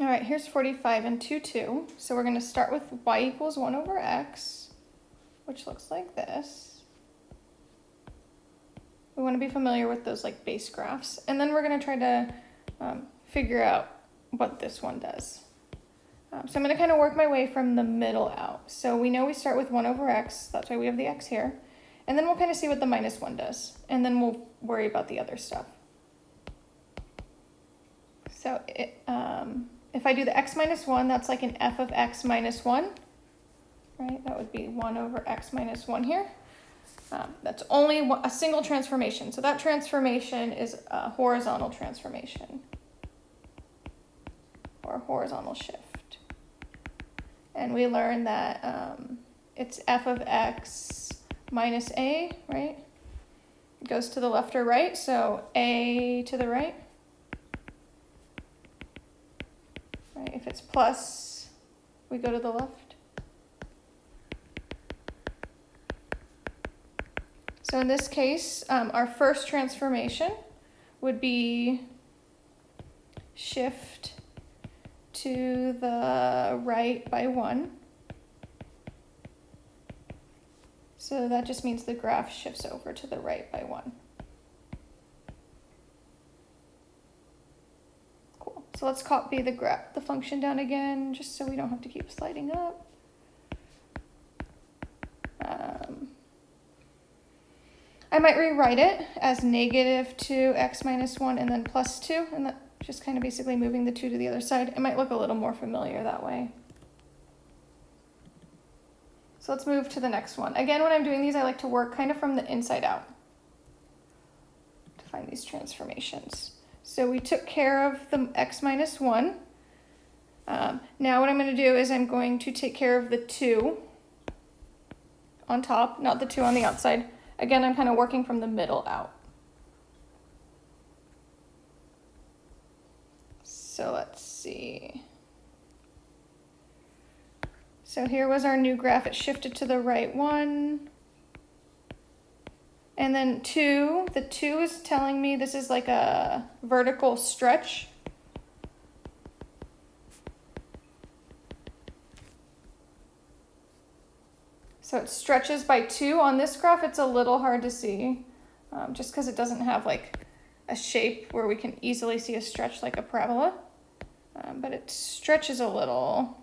All right, here's 45 and 2, 2. So we're going to start with y equals 1 over x, which looks like this. We want to be familiar with those like base graphs. And then we're going to try to um, figure out what this one does. Um, so I'm going to kind of work my way from the middle out. So we know we start with 1 over x, that's why we have the x here. And then we'll kind of see what the minus 1 does. And then we'll worry about the other stuff. So it, um, if I do the x minus 1, that's like an f of x minus 1. Right, that would be 1 over x minus 1 here. Um, that's only a single transformation. So that transformation is a horizontal transformation or horizontal shift. And we learned that um, it's f of x minus a, right? It goes to the left or right, so a to the right. Right, if it's plus, we go to the left. So in this case, um, our first transformation would be shift to the right by one. So that just means the graph shifts over to the right by one. So let's copy the graph, the function down again, just so we don't have to keep sliding up. Um, I might rewrite it as negative 2x minus 1 and then plus 2, and that just kind of basically moving the 2 to the other side. It might look a little more familiar that way. So let's move to the next one. Again, when I'm doing these, I like to work kind of from the inside out to find these transformations. So we took care of the x minus 1. Um, now what I'm going to do is I'm going to take care of the 2 on top, not the 2 on the outside. Again, I'm kind of working from the middle out. So let's see. So here was our new graph. It shifted to the right one. And then two, the two is telling me this is like a vertical stretch. So it stretches by two. On this graph, it's a little hard to see um, just because it doesn't have like a shape where we can easily see a stretch like a parabola. Um, but it stretches a little,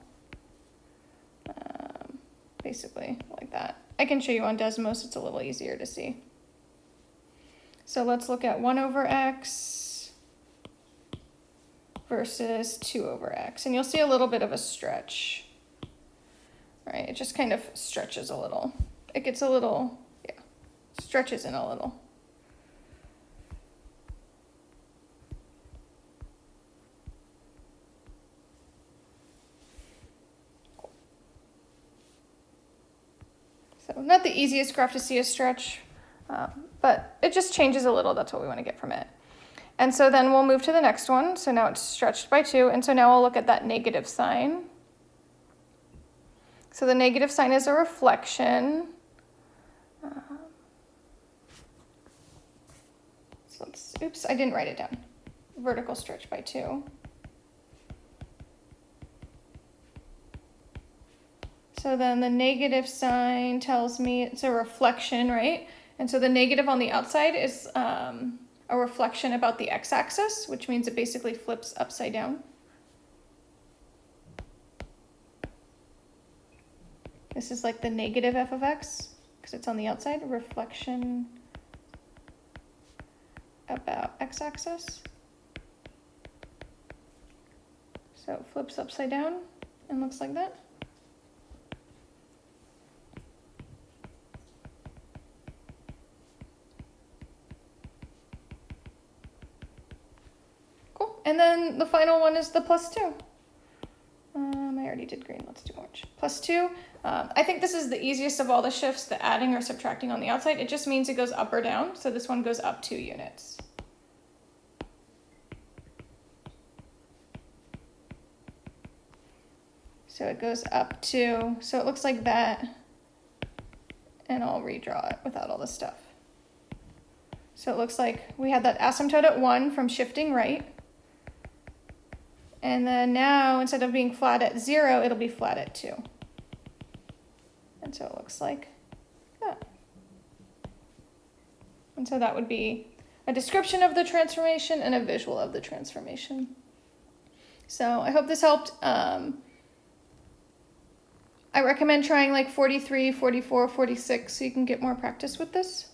um, basically like that. I can show you on Desmos, it's a little easier to see. So let's look at 1 over x versus 2 over x. And you'll see a little bit of a stretch right? It just kind of stretches a little. It gets a little, yeah, stretches in a little. So not the easiest graph to see a stretch, um, but it just changes a little. That's what we want to get from it. And so then we'll move to the next one. So now it's stretched by two. And so now we'll look at that negative sign. So the negative sign is a reflection. Um, so let's, oops, I didn't write it down. Vertical stretch by two. So then the negative sign tells me it's a reflection, right? And so the negative on the outside is um, a reflection about the x-axis, which means it basically flips upside down. This is like the negative f of x, because it's on the outside, reflection about x-axis. So it flips upside down and looks like that. And then the final one is the plus two. Um, I already did green, let's do orange. Plus two, um, I think this is the easiest of all the shifts, the adding or subtracting on the outside. It just means it goes up or down. So this one goes up two units. So it goes up two, so it looks like that. And I'll redraw it without all this stuff. So it looks like we had that asymptote at one from shifting right. And then now, instead of being flat at zero, it'll be flat at two. And so it looks like that. And so that would be a description of the transformation and a visual of the transformation. So I hope this helped. Um, I recommend trying like 43, 44, 46 so you can get more practice with this.